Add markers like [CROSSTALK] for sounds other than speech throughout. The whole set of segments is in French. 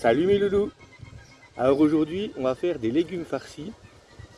Salut mes loulous. Alors aujourd'hui on va faire des légumes farcis.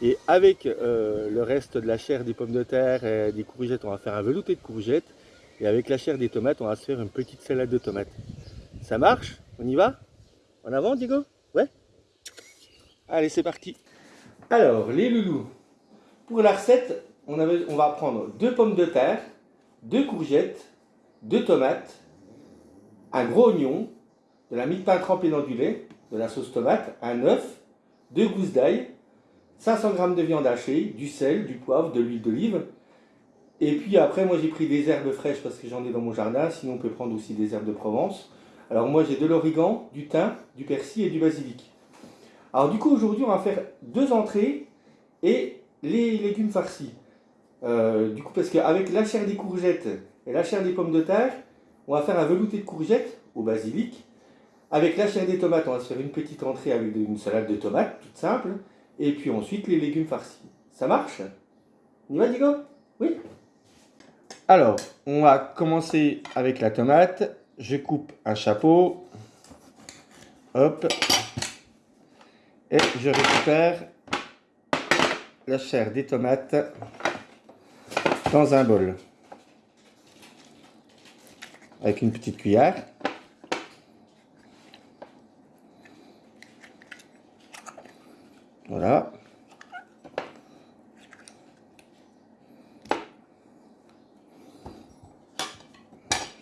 Et avec euh, le reste de la chair des pommes de terre et des courgettes on va faire un velouté de courgettes. Et avec la chair des tomates on va se faire une petite salade de tomates. Ça marche? On y va? En avant Diego? Ouais? Allez c'est parti. Alors les loulous. Pour la recette on, on va prendre deux pommes de terre, deux courgettes, deux tomates, un gros oignon, de la mie de pain trempée dans du lait, de la sauce tomate, un œuf, deux gousses d'ail, 500 g de viande hachée, du sel, du poivre, de l'huile d'olive. Et puis après, moi j'ai pris des herbes fraîches parce que j'en ai dans mon jardin, sinon on peut prendre aussi des herbes de Provence. Alors moi j'ai de l'origan, du thym, du persil et du basilic. Alors du coup aujourd'hui on va faire deux entrées et les légumes farcis. Euh, du coup parce qu'avec la chair des courgettes et la chair des pommes de terre, on va faire un velouté de courgettes au basilic avec la chair des tomates, on va se faire une petite entrée avec une salade de tomates, toute simple. Et puis ensuite, les légumes farcis. Ça marche? On y va, Diego? Oui? Alors, on va commencer avec la tomate. Je coupe un chapeau. Hop. Et je récupère la chair des tomates dans un bol. Avec une petite cuillère. Voilà.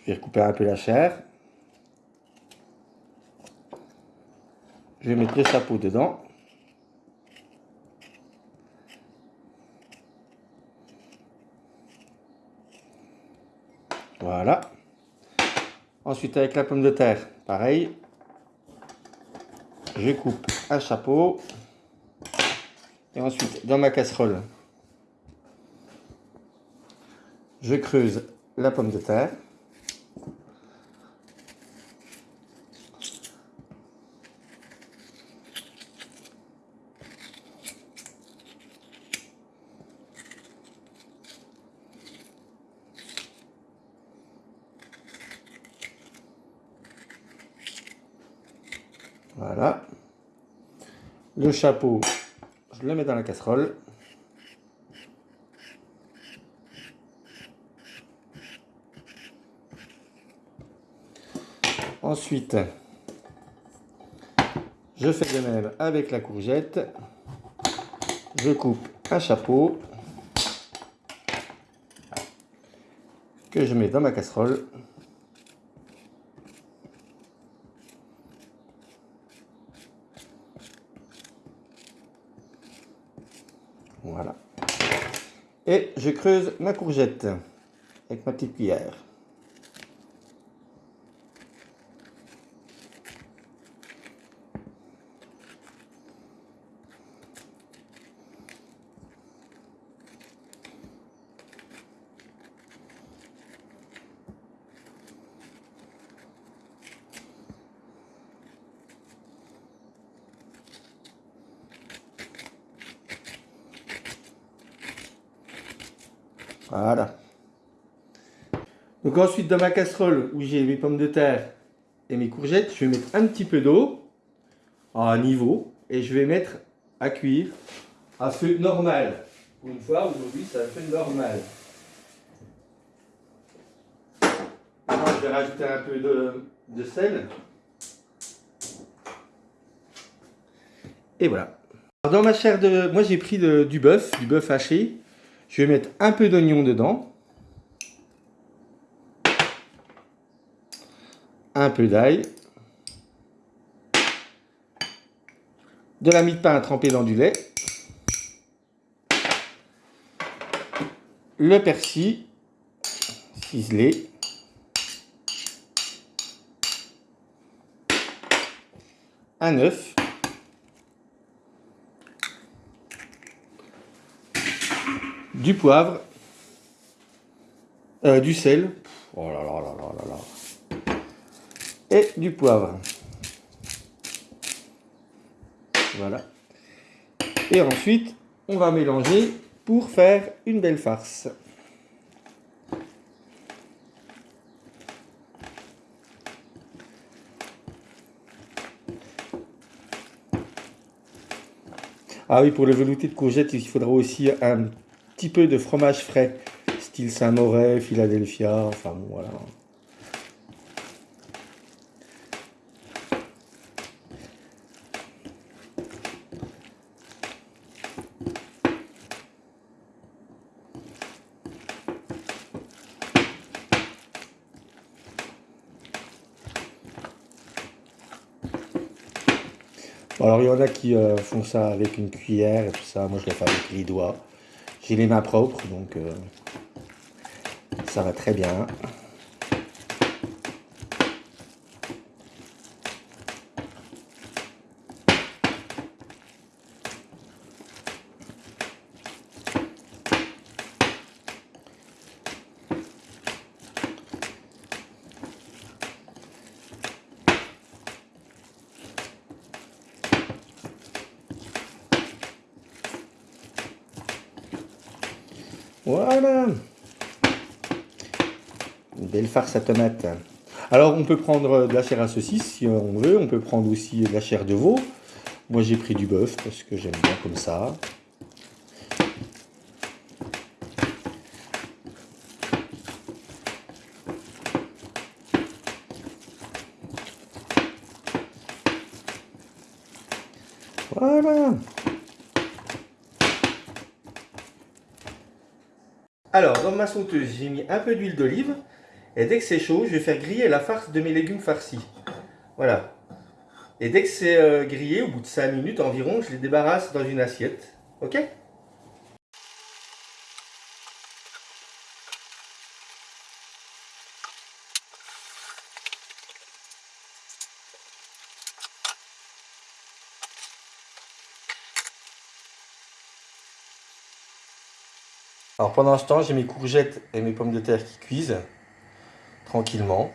Je vais recouper un peu la chair. Je vais mettre le chapeau dedans. Voilà. Ensuite, avec la pomme de terre, pareil. Je coupe un chapeau. Et ensuite, dans ma casserole, je creuse la pomme de terre. Voilà. Le chapeau, je le mets dans la casserole. Ensuite, je fais de même avec la courgette. Je coupe un chapeau que je mets dans ma casserole. Voilà. Et je creuse ma courgette avec ma petite cuillère. Voilà. Donc ensuite, dans ma casserole où j'ai mes pommes de terre et mes courgettes, je vais mettre un petit peu d'eau à niveau et je vais mettre à cuire à feu normal. Une fois, aujourd'hui, c'est à feu normal. je vais rajouter un peu de, sel. Et voilà. dans ma chair de... Moi, j'ai pris du bœuf, du bœuf haché. Je vais mettre un peu d'oignon dedans. Un peu d'ail. De la mie de pain trempée dans du lait. Le persil ciselé. Un œuf. du poivre, euh, du sel, oh là là là là là et du poivre. Voilà. Et ensuite, on va mélanger pour faire une belle farce. Ah oui, pour le velouté de courgette, il faudra aussi un petit peu de fromage frais, style Saint-Moret, Philadelphia, enfin bon, voilà. alors il y en a qui euh, font ça avec une cuillère et tout ça, moi je le fais avec les doigts. J'ai les mains propres, donc euh, ça va très bien. Voilà. Une belle farce à tomate. Alors, on peut prendre de la chair à saucisse si on veut. On peut prendre aussi de la chair de veau. Moi, j'ai pris du bœuf parce que j'aime bien comme ça. Voilà. Alors, dans ma sauteuse, j'ai mis un peu d'huile d'olive. Et dès que c'est chaud, je vais faire griller la farce de mes légumes farcis. Voilà. Et dès que c'est euh, grillé, au bout de 5 minutes environ, je les débarrasse dans une assiette. Ok? Alors pendant ce temps, j'ai mes courgettes et mes pommes de terre qui cuisent tranquillement.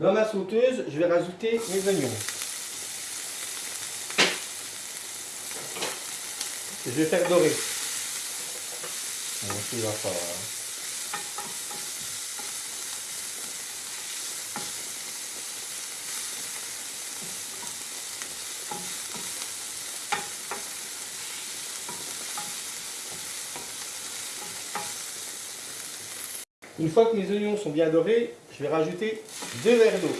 Dans ma sauteuse, je vais rajouter mes oignons. je vais faire dorer. Une fois que mes oignons sont bien dorés, je vais rajouter deux verres d'eau.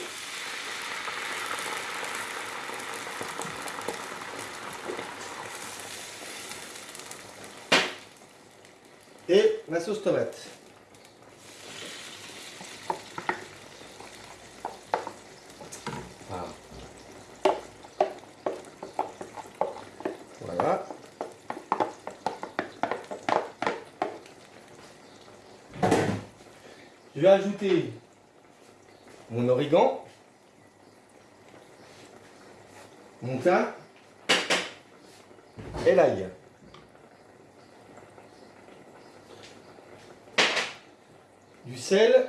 Et ma sauce tomate. Voilà. Je vais ajouter mon origan, mon thym et l'ail. Du sel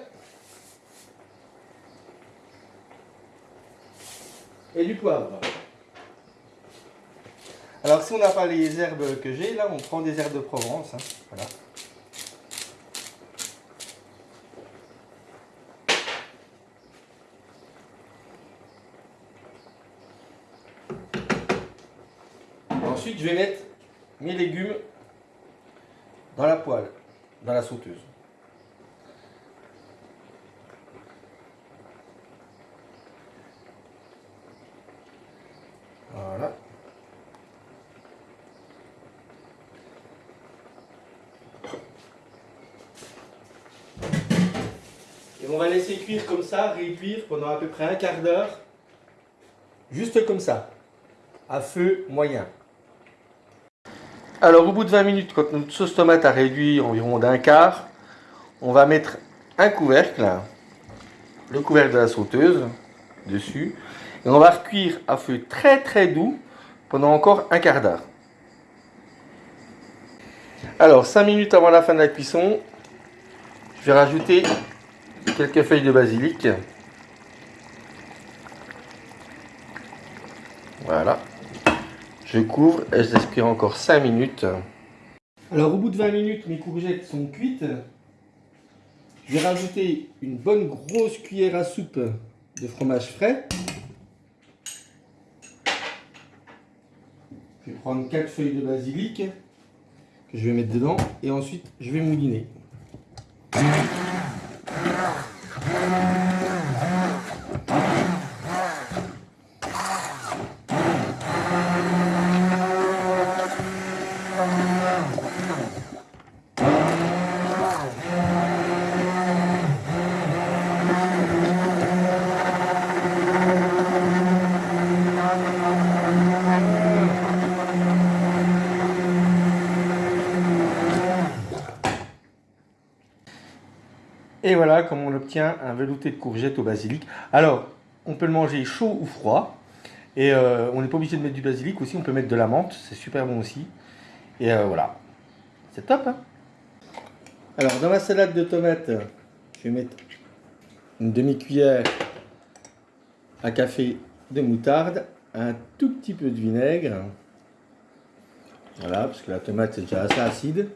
et du poivre. Alors si on n'a pas les herbes que j'ai, là on prend des herbes de Provence. Hein, voilà. Ensuite, je vais mettre mes légumes dans la poêle, dans la sauteuse. Voilà. Et on va laisser cuire comme ça, réduire pendant à peu près un quart d'heure. Juste comme ça, à feu moyen. Alors au bout de 20 minutes, quand notre sauce tomate a réduit environ d'un quart, on va mettre un couvercle, le couvercle de la sauteuse, dessus, et on va recuire à feu très très doux pendant encore un quart d'heure. Alors 5 minutes avant la fin de la cuisson, Je vais rajouter quelques feuilles de basilic. Voilà. Je couvre et je encore 5 minutes. Alors au bout de 20 minutes, mes courgettes sont cuites. Je vais rajouter une bonne grosse cuillère à soupe de fromage frais. Je vais prendre 4 feuilles de basilic que je vais mettre dedans et ensuite je vais mouliner. Et voilà comment on obtient un velouté de courgettes au basilic. Alors, on peut le manger chaud ou froid. Et euh, on n'est pas obligé de mettre du basilic aussi, on peut mettre de la menthe, c'est super bon aussi. Et euh, voilà, c'est top. Hein? Alors, dans ma salade de tomates, je vais mettre une demi-cuillère à café de moutarde, un tout petit peu de vinaigre. Voilà, parce que la tomate est déjà assez acide.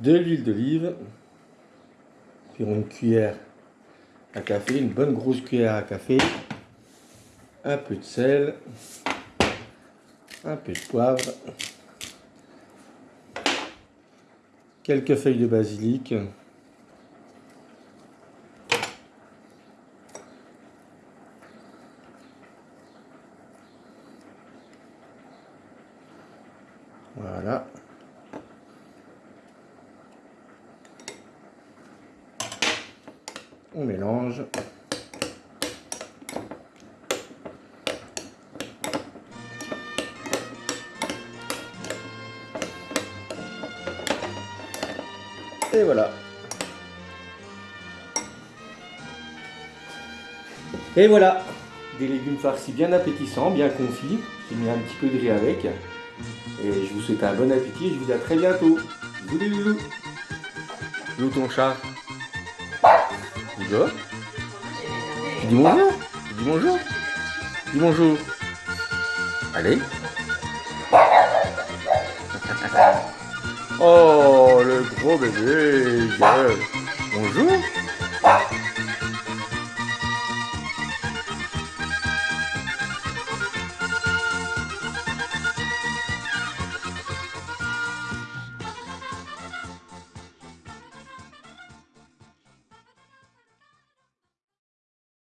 De l'huile d'olive une cuillère à café, une bonne grosse cuillère à café, un peu de sel, un peu de poivre, quelques feuilles de basilic, voilà. On mélange. Et voilà. Et voilà, des légumes farcis bien appétissants, bien confits. J'ai mis un petit peu de riz avec. Et je vous souhaite un bon appétit et je vous dis à très bientôt. Bisous, Où ton chat? Tu dis bonjour. Dis bonjour. Dis bonjour. Allez. [LAUGHS] Oh, le gros bébé